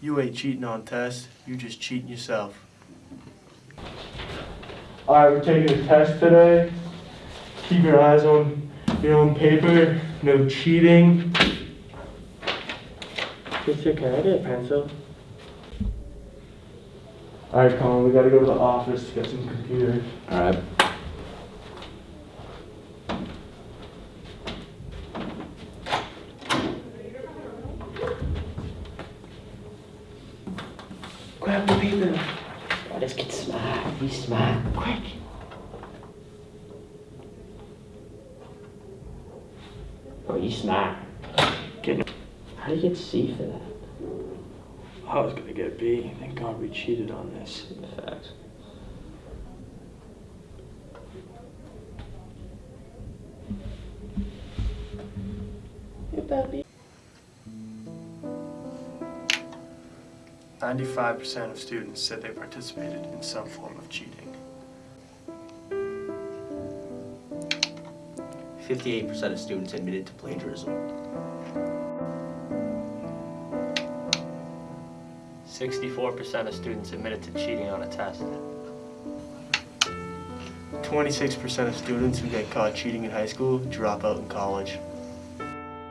You ain't cheating on tests, you just cheating yourself. Alright, we're taking a test today. Keep your eyes on your own paper. No cheating. Teacher, can I get a pencil? Alright, Colin, we gotta go to the office to get some computers. Alright. Grab the paper. Oh, let's get smart. Be smart. Quick. Oh, you smart. Get How do you get C for that? Oh, I was gonna get B. Thank God we cheated on this. In Fact. Get that 95% of students said they participated in some form of cheating. 58% of students admitted to plagiarism. 64% of students admitted to cheating on a test. 26% of students who get caught cheating in high school drop out in college.